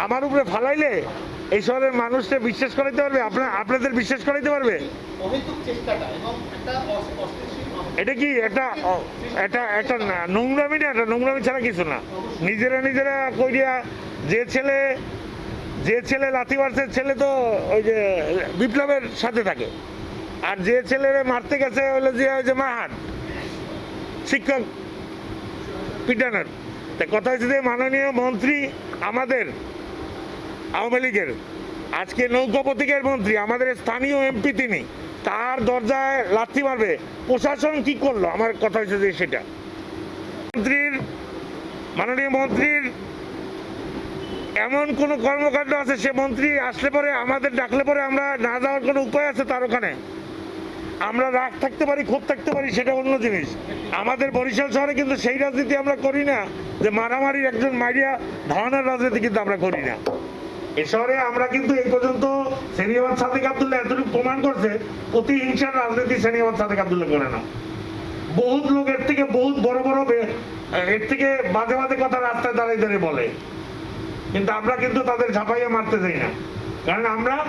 আমার উপরে ফালাইলে এই শহরের মানুষকে বিশ্বাস করাইতে পারবে? আপনার আপনাদের বিশ্বাস করাইতে পারবে। এটা কি একটা অ- একটা নোংরামি না? একটা নোংরামি ছাড়া কিছু না। নিজেরা নিজেরা কইরিয়া যে ছেলে যে ছেলে লাথি মারছে ছেলে তো ওই যে বিপ্লবের সাথে থাকে। আর যে ছেলেরে মারতে গেছে হলো যে ওই যে মাহান শিক্ষক পিটানোর। তা কথা হচ্ছে যে মাননীয় মন্ত্রী আমাদের আওয়ামী লীগের। আজকে নৌকা প্রতীকের মন্ত্রী, আমাদের স্থানীয় এমপি তিনি, তার দরজায় লাথি মারবে। প্রশাসন কি করল? আমার কথা হচ্ছে যে সেটা। মন্ত্রীর, মাননীয় মন্ত্রীর এমন কোনো কর্মকাণ্ড আছে, সে মন্ত্রী আসলে পরে আমাদের ডাকলে পরে আমরা না যাওয়ার কোনো উপায় আছে তার ওখানে? আমরা রাগ থাকতে পারি, ক্ষোভ থাকতে পারি, সেটা অন্য জিনিস। আমাদের বরিশাল শহরে কিন্তু সেই রাজনীতি আমরা করি না, যে মারামারির একজন মাইরিয়া ধারণার রাজনীতি কিন্তু আমরা করি না। এ শহরে আমরা কিন্তু এই পর্যন্ত সেনিয়াবাদ সাদেক আবদুল্লাহ এতটুকু প্রমাণ করছে প্রতিহিংসার রাজনীতি সেনিয়াবাদ সাদেক আবদুল্লাহ করে না। বহুত লোক এর থেকে বহুত বড় বড় এর থেকে বাজে বাজে কথা রাস্তায় দাঁড়িয়ে দাঁড়িয়ে বলে। কিন্তু আমরা কিন্তু তাদের ঝাঁপাইয়ে মারতে যাই না। কারণ আমরা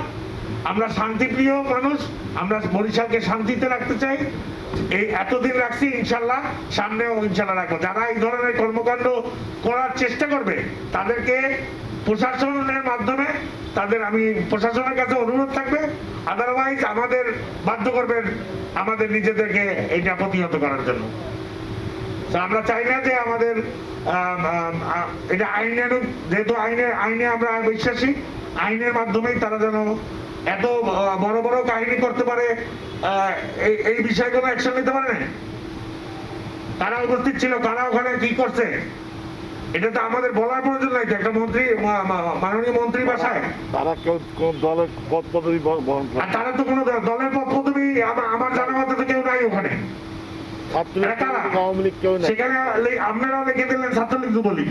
আমরা শান্তিপ্রিয় মানুষ, আমরা বরিশালকে শান্তিতে রাখতে চাই। এই এতদিন রাখছি, ইনশাল্লাহ সামনেও ইনশাল্লাহ রাখব। যারা এই ধরনের কর্মকাণ্ড করার চেষ্টা করবে, তাদেরকে প্রশাসনের মাধ্যমে তাদের আমি প্রশাসনের কাছে অনুরোধ থাকবে। আদারওয়াইজ আমাদের বাধ্য করবেন আমাদের নিজেদেরকে এইটা প্রতিহত করার জন্য। আমরা চাই না যে আমাদের এটা আইনের যেহেতু আইনে আইনে আমরা বিশ্বাসী, আইনের মাধ্যমেই তারা যেন এত বড় বড় কাহিনী করতে পারে এই এই বিষয়গুলো অ্যাকশন নিতে পারে না তারা উপস্থিত ছিল, কারা ওখানে কি করছে? এটা তো আমাদের বলার প্রয়োজন নাই একটা মন্ত্রী মাননীয় মন্ত্রী বাসায়। তারা কেউ কোন দলের পদ পদবি বহন করে? আর তারা তো কোনো দলের পক্ষ তুমি আমার জানা মতো তো কেউ নাই ওখানে। সেখানে লিখে দিলেন ছাত্রলীগ যুবলীগ।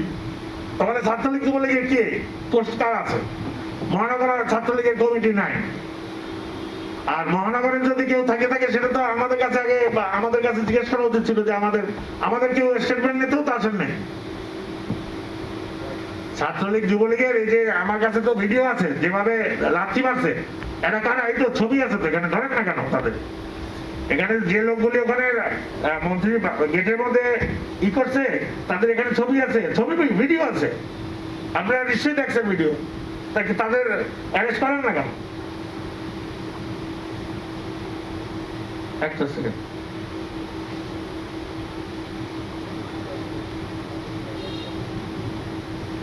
তাহলে ছাত্রলীগ যুবলীগের কে? পোস্ট কার আছে? মহানগর ছাত্রলীগের কমিটি নাই। আর মহানগরের যদি কেউ থাকে থাকে সেটা তো আমাদের কাছে আগে আমাদের কাছে জিজ্ঞেস করা উচিত ছিল যে আমাদের আমাদের কেউ স্টেটমেন্ট নিতেও তো আসেন নাই। ছাত্রলীগ যুবলীগের এই যে আমার কাছে তো ভিডিও আছে, যেভাবে লাথি মারছে, এটা কারা এই তো ছবি আছে তো, এখানে ধরেন না কেন তাদের? এখানে যে লোকগুলি ওখানে মন্ত্রী গেটের মধ্যে ই করছে, তাদের এখানে ছবি আছে, ছবি ভিডিও আছে। আপনারা নিশ্চয়ই দেখছেন ভিডিও তাকে তাদের অ্যারেস্ট করেন না কেন? একটা সেকেন্ড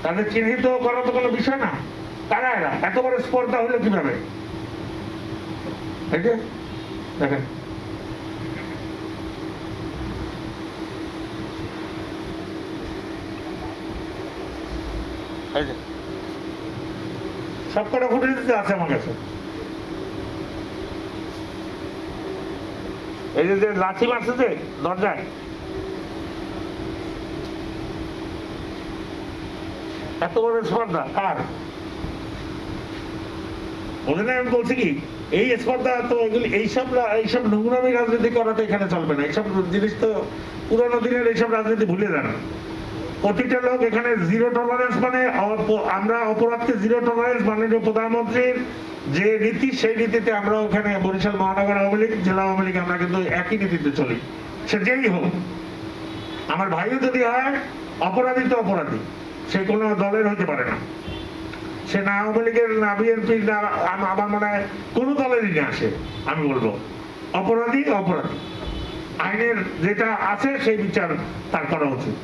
তাদের চিহ্নিত করা তো কোনো বিষয় না। কারা এরা। এত বড় স্পর্ধা হলো কীভাবে? দেখেন। এই যে। সব কটা ফুটেজ আছে আমার কাছে। এই যে লাঠি মারছে যে দরজায় এত বড় স্পর্ধা ওদের আমি বলছি কি, এই স্পর্ধা তো এইসব এইসব রাজনীতি করা তো এখানে চলবে না। এইসব জিনিস তো পুরোনো দিনের এইসব রাজনীতি ভুলে যান। প্রতিটা লোক এখানে জিরো টলারেন্স মানে আমরা অপরাধকে জিরো টলারেন্স মাননীয় প্রধানমন্ত্রীর যে নীতি, সেই নীতিতে আমরা ওখানে বরিশাল মহানগর আওয়ামী লীগ, জেলা আওয়ামী লীগ, আমরা কিন্তু একই নীতিতে চলি। সে যেই হোক, আমার ভাইও যদি হয়, অপরাধী তো অপরাধী। সে কোনো দলের হতে পারে না। সে না আওয়ামী লীগের না বিএনপির না আমার মনে হয় কোনো দলেরই না আসে আমি বলব। অপরাধী অপরাধী। আইনের যেটা আছে সেই বিচার তার করা উচিত।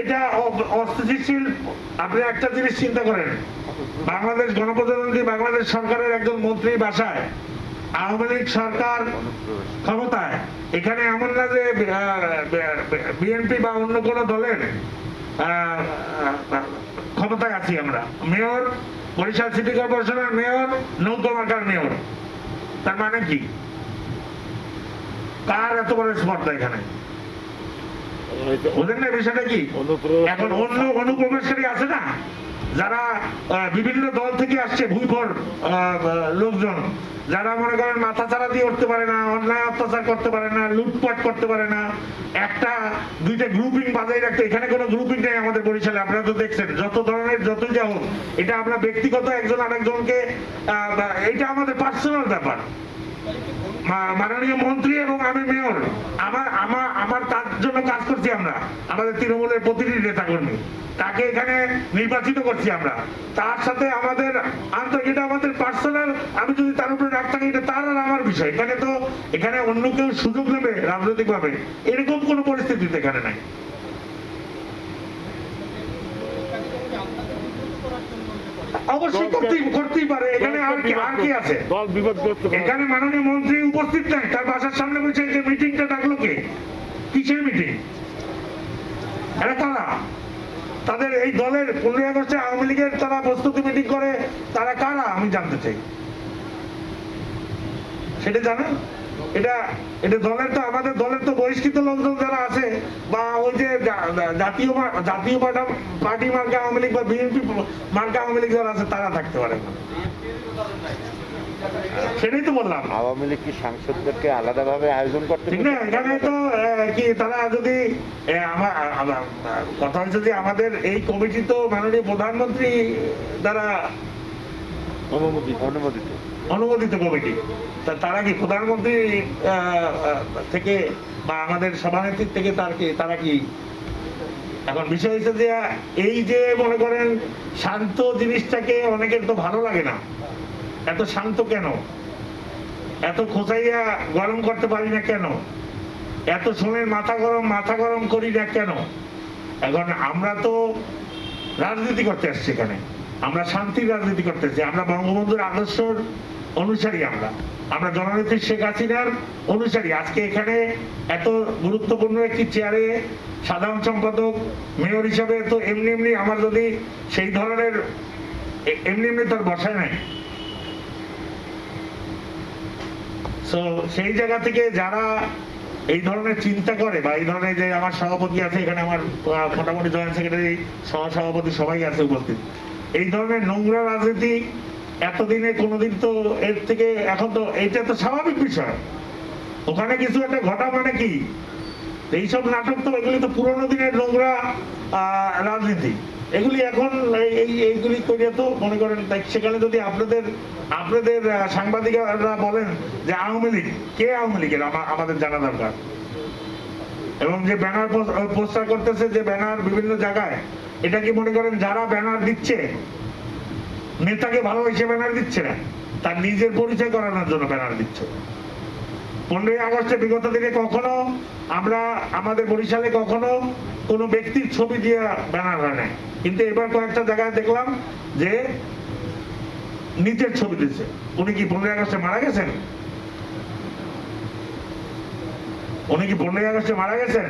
এটা অস্থিতিশীল আপনি একটা জিনিস চিন্তা করেন। বাংলাদেশ গণপ্রজাতন্ত্রী বাংলাদেশ সরকারের একজন মন্ত্রী বাসায় আওয়ামী লীগ সরকার ক্ষমতায়। এখানে এমন না যে বিএনপি বা অন্য কোন দলের ক্ষমতায় আছি আমরা। মেয়র বরিশাল সিটি কর্পোরেশনের মেয়র নৌকা মেয়র। তার মানে কি? কার এত বড় স্পর্ধা এখানে? ওদের না বিষয়টা কি? এখন অন্য অনুপ্রবেশকারী আছে না? যারা বিভিন্ন দল থেকে আসছে আহ, লোকজন। যারা মনে করেন মাথা ছাড়া দিয়ে উঠতে পারে না, অন্যায় অত্যাচার করতে পারে না, লুটপাট করতে পারে না, একটা, দুইটা গ্রুপিং বাজাই রাখতে, এখানে কোনো গ্রুপিং নেই আমাদের বরিশালে, আপনারা তো দেখছেন, যত ধরনের, যতই যা হোক, এটা আমরা ব্যক্তিগত একজন আরেকজনকে এটা আমাদের পার্সোনাল ব্যাপার। মাননীয় মন্ত্রী এবং আমি মেয়র আমার আমার আমার তার জন্য কাজ করছি আমরা, আমাদের তৃণমূলের প্রতিটি নেতা তাকে এখানে নির্বাচিত করছি আমরা। তার সাথে আমাদের আন্তরিক এটা আমাদের পার্সোনাল আমি যদি তার উপরে রাগ থাকি এটা তার আর আমার বিষয়। এখানে তো এখানে অন্য কেউ সুযোগ নেবে রাজনৈতিক ভাবে এরকম কোনো পরিস্থিতিতে এখানে নাই। অবশ্যই করতেই করতেই পারে। এখানে আর কি আর কি আছে? দল বিপদগ্রস্ত এখানে মাননীয় মন্ত্রী উপস্থিত নাই। তার বাসার সামনে বসে যে মিটিংটা ডাকলো কে? কিসের মিটিং এটা তারা তাদের এই দলের পনেরোই আগস্টে আওয়ামী লীগের তারা প্রস্তুতি মিটিং করে, তারা কারা আমি জানতে চাই। সেটা জানেন? এটা এটা দলের তো, আমাদের দলের তো বহিষ্কৃত লোকজন যারা আছে, বা ওই যে জাতীয় জাতীয় পার্টা- মার্কা আওয়ামী লীগ বা বিএনপি মার্কা আওয়ামী লীগ যারা আছে, তারা থাকতে পারে। সেটাই তো বললাম। আওয়ামী লীগ কি সাংসদদেরকে আলাদাভাবে আয়োজন করতে ঠিক না এখানে তো কি তারা যদি কথা হচ্ছে যে আমাদের এই কমিটি তো মাননীয় প্রধানমন্ত্রী দ্বারা অনুমতি অনুমোদিত। অনুমোদিত কমিটি। তা তারা কি প্রধানমন্ত্রী থেকে বা আমাদের সভানেত্রীর থেকে তার কি তারা কি এখন বিষয় হচ্ছে যে এই যে মনে করেন শান্ত জিনিসটাকে অনেকের তো ভালো লাগে না। এত শান্ত কেন? এত খোঁচাইয়া গরম করতে পারি না কেন? এত সময় মাথা গরম মাথা গরম করি না কেন? এখন আমরা তো রাজনীতি করতে আসছি এখানে। আমরা শান্তির রাজনীতি করতে করতেছি আমরা বঙ্গবন্ধুর আদর্শর অনুসারী আমরা। আমরা জননেত্রী শেখ হাসিনার অনুসারী। আজকে এখানে এত গুরুত্বপূর্ণ একটি চেয়ারে সাধারণ সম্পাদক, মেয়র হিসাবে তো এমনি এমনি আমার যদি সেই ধরনের এমনি এমনি তোর বসায় নাই। সেই জায়গা থেকে যারা এই ধরনের চিন্তা করে বা এই ধরনের যে আমার সভাপতি আছে, এখানে আমার মোটামুটি জয়েন্ট সেক্রেটারি সহ সভাপতি সবাই আছে উপস্থিত। এই ধরনের নোংরা রাজনীতি এতদিনে কোনোদিন তো এর থেকে এখন তো এটা তো স্বাভাবিক বিষয়। ওখানে কিছু একটা ঘটা মানে কি? এইসব নাটক তো এগুলি তো পুরোনো দিনের নোংরা রাজনীতি। এগুলি এখন এই- এই, এইগুলি করে তো মনে করেন সেখানে যদি আপনাদের আপনাদের সাংবাদিকরা বলেন যে আওয়ামী লীগ, কে আওয়ামী লীগের? আমাদের জানা দরকার। এবং যে ব্যানার পোস্টার করতেছে যে ব্যানার বিভিন্ন জায়গায়, এটা কি মনে করেন যারা ব্যানার দিচ্ছে, নেতাকে ভালোবেসে ব্যানার দিচ্ছে না, তার নিজের পরিচয় করানোর জন্য ব্যানার দিচ্ছে? পনেরোই আগস্টে বিগত দিনে কখনো আমরা আমাদের বরিশালে কখনো কোনো ব্যক্তির ছবি দিয়ে ব্যানার হয় নাই। কিন্তু এবার কয়েকটা জায়গায় দেখলাম যে নিজের ছবি দিচ্ছে উনি কি পনেরোই আগস্টে মারা গেছেন? উনি কি পনেরোই আগস্টে মারা গেছেন?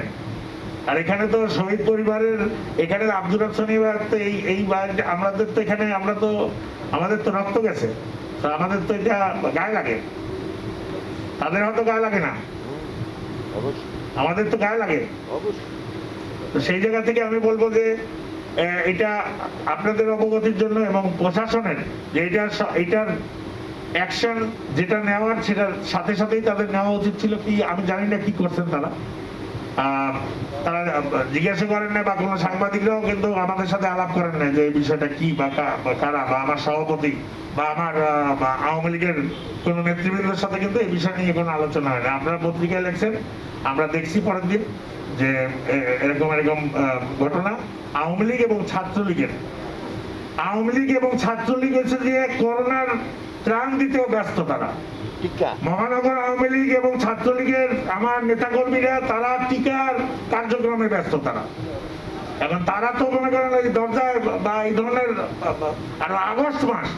আর এখানে তো শহীদ পরিবারের, এখানে আব্দুল হাসানি তো এই এই আমাদের তো এখানে, আমরা তো, আমাদের তো রক্ত গেছে। আমাদের তো এটা গায়ে লাগে। তাদের হয়তো গায়ে লাগে না। আমাদের তো গায়ে লাগে। তো সেই জায়গা থেকে আমি বলব যে এটা আপনাদের অবগতির জন্য এবং প্রশাসনের যে এটা এটার অ্যাকশন যেটা নেওয়ার সেটার সাথে সাথেই তাদের নেওয়া উচিত ছিল কি আমি জানি না কি করছেন তারা। তারা জিজ্ঞাসা করেন না বা কোনো সাংবাদিকরাও কিন্তু আমাদের সাথে আলাপ করেন না যে এই বিষয়টা কি বা কারা, বা আমার সভাপতি, বা আমার আওয়ামী লীগের কোনো নেতৃবৃন্দের সাথে কিন্তু এই বিষয় নিয়ে কোনো আলোচনা হয় না আপনারা পত্রিকায় লেখছেন, আমরা দেখছি পরের দিন যে এরকম এরকম ঘটনা। আওয়ামী লীগ এবং ছাত্রলীগের, আওয়ামী লীগ এবং ছাত্রলীগ হচ্ছে যে করোনার ত্রাণ দিতেও ব্যস্ত তারা। মহানগর আওয়ামী লীগ এবং ছাত্রলীগের আমার নেতাকর্মীরা তারা টিকার কার্যক্রমে ব্যস্ত তারা। এখন তারা তো মনে করেন এই দরজায় বা এই ধরনের আর আগস্ট মাস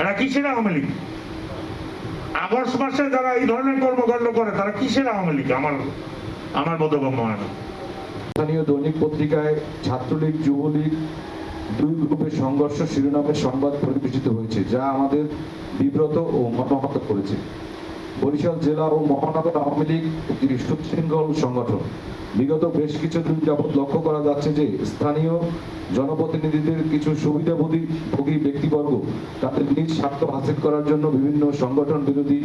এরা কিসের আওয়ামী লীগ? আগস্ট মাসে যারা এই ধরনের কর্মকাণ্ড করে তারা কিসের আওয়ামী লীগ? আমার আমার বোধগম্য হয় না। স্থানীয় দৈনিক পত্রিকায় ছাত্রলীগ যুবলীগ দুই গ্রুপের সংঘর্ষ শিরোনামের সংবাদ পরিবেশিত হয়েছে, যা আমাদের বিব্রত ও মর্মাহত করেছে। বরিশাল জেলা ও মহানগর আওয়ামী লীগ একটি সুশৃঙ্খল সংগঠন। বিগত বেশ কিছুদিন যাবৎ লক্ষ্য করা যাচ্ছে যে স্থানীয় জনপ্রতিনিধিদের কিছু সুবিধাভোগী ভোগী ব্যক্তিবর্গ তাদের নিজ স্বার্থ হাসিল করার জন্য বিভিন্ন সংগঠন বিরোধী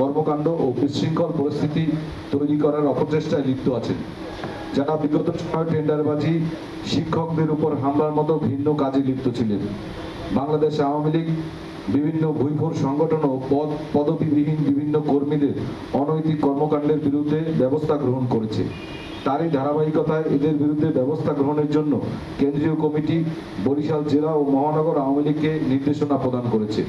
কর্মকাণ্ড ও বিশৃঙ্খল পরিস্থিতি তৈরি করার অপচেষ্টায় লিপ্ত আছেন। যারা বিগত সময় টেন্ডারবাজি শিক্ষকদের উপর হামলার মতো ভিন্ন কাজে লিপ্ত ছিলেন। বাংলাদেশ আওয়ামী লীগ, বিভিন্ন ভুইফোর সংগঠন ও পদ, পদবিবিহীন বিভিন্ন কর্মীদের অনৈতিক কর্মকাণ্ডের বিরুদ্ধে ব্যবস্থা গ্রহণ করেছে। তারই ধারাবাহিকতায় এদের বিরুদ্ধে ব্যবস্থা গ্রহণের জন্য কেন্দ্রীয় কমিটি বরিশাল জেলা ও মহানগর আওয়ামী লীগকে নির্দেশনা প্রদান করেছে।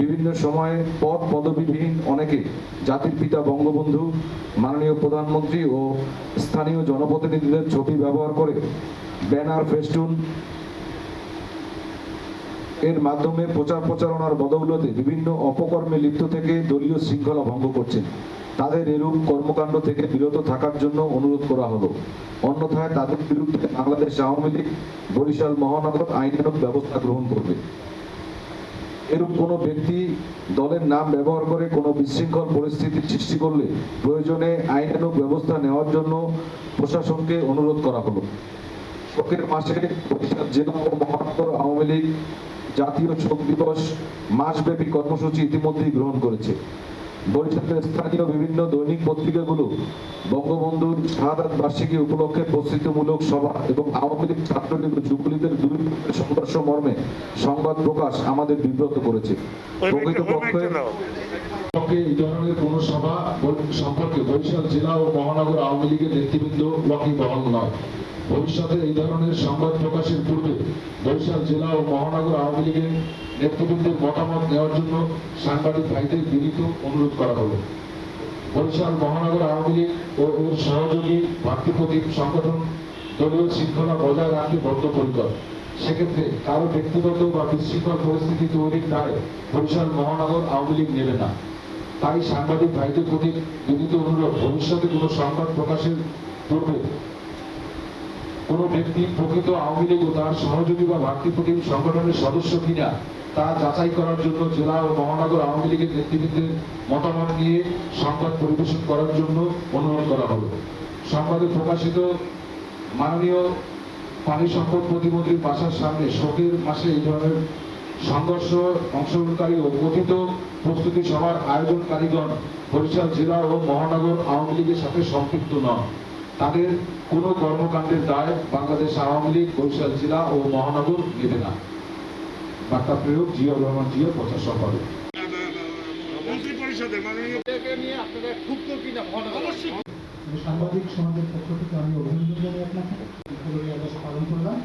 বিভিন্ন সময়ে পদ পদবিহীন অনেকে জাতির পিতা বঙ্গবন্ধু, মাননীয় প্রধানমন্ত্রী ও স্থানীয় জনপ্রতিনিধিদের ছবি ব্যবহার করে ব্যানার ফেস্টুন এর মাধ্যমে প্রচার প্রচারণার বদৌলতে বিভিন্ন অপকর্মে লিপ্ত থেকে দলীয় শৃঙ্খলা ভঙ্গ করছেন। তাদের এরূপ কর্মকাণ্ড থেকে বিরত থাকার জন্য অনুরোধ করা হলো। অন্যথায় তাদের বিরুদ্ধে বাংলাদেশ আওয়ামী লীগ, বরিশাল মহানগর আইনানুগ ব্যবস্থা গ্রহণ করবে। এরূপ কোনো ব্যক্তি দলের নাম ব্যবহার করে কোনো বিশৃঙ্খল পরিস্থিতির সৃষ্টি করলে প্রয়োজনে আইনানুগ ব্যবস্থা নেওয়ার জন্য প্রশাসনকে অনুরোধ করা হলো। শোকের মাসে বরিশাল জেলা ও মহাত্তর আওয়ামী লীগ জাতীয় শোক দিবস মাসব্যাপী কর্মসূচি ইতিমধ্যেই গ্রহণ করেছে। বরিশালের স্থানীয় বিভিন্ন দৈনিক পত্রিকাগুলো বঙ্গবন্ধুর শাহাদাত বার্ষিকী উপলক্ষে প্রস্তুতিমূলক সভা এবং আওয়ামী লীগ ছাত্রলীগ যুবলীগের দুই সংঘর্ষ মর্মে সংবাদ প্রকাশ আমাদের বিব্রত করেছে প্রকৃতপক্ষে ব্যক্তি দাও। পক্ষে এই ধরনের কোনো সভা সম্পর্কে বরিশাল জেলা ও মহানগর আওয়ামী লীগের নেতৃবৃন্দ ওয়াকিবহাল নয় ভবিষ্যতে এই ধরনের সংবাদ প্রকাশের পূর্বে বরিশাল জেলা ও মহানগর আওয়ামী লীগের নেতৃবৃন্দের মতামত নেওয়ার জন্য সাংবাদিক ভাইদের বিনীত অনুরোধ করা হলো। বরিশাল মহানগর আওয়ামী লীগ ও এর সহযোগী ভাতৃপ্রতীক সংগঠন দলীয় শৃঙ্খলা বজায় রাখতে বদ্ধপরিকর। সেক্ষেত্রে কারও ব্যক্তিগত বা বিশৃঙ্খল পরিস্থিতি তৈরির দায় বরিশাল মহানগর আওয়ামী লীগ নেবে না। তাই সাংবাদিক ভাইদের প্রতি বিনীত অনুরোধ, ভবিষ্যতে কোনো সংবাদ প্রকাশের পূর্বে কোনো ব্যক্তি প্রকৃত আওয়ামী লীগ ও তার সহযোগী বা ভাতৃপ্রতিম সংগঠনের সদস্য কিনা, তা যাচাই করার জন্য জেলা ও মহানগর আওয়ামী লীগের নেতৃবৃন্দের মতামত নিয়ে সংবাদ পরিবেশন করার জন্য অনুরোধ করা হলো। সংবাদে প্রকাশিত মাননীয় পানি সম্পদ প্রতিমন্ত্রীর বাসার সামনে শোকের মাসে এই ধরনের সংঘর্ষ অংশগ্রহণকারী ও কথিত প্রস্তুতি সভার আয়োজনকারীগণ বরিশাল জেলা ও মহানগর আওয়ামী লীগের সাথে সম্পৃক্ত নন। তাদের কোনো কর্মকাণ্ডের দায় বাংলাদেশ আওয়ামী লীগ বরিশাল জেলা ও মহানগর নেবে না। বার্তা প্রয়োগ জিয়া রহমান জিয়া প্রচার সম্পাদক। মাননীয় সাংবাদিক সমাজের পক্ষ থেকে আমি অভিনন্দন জানাই আপনাকে। পালন করলাম।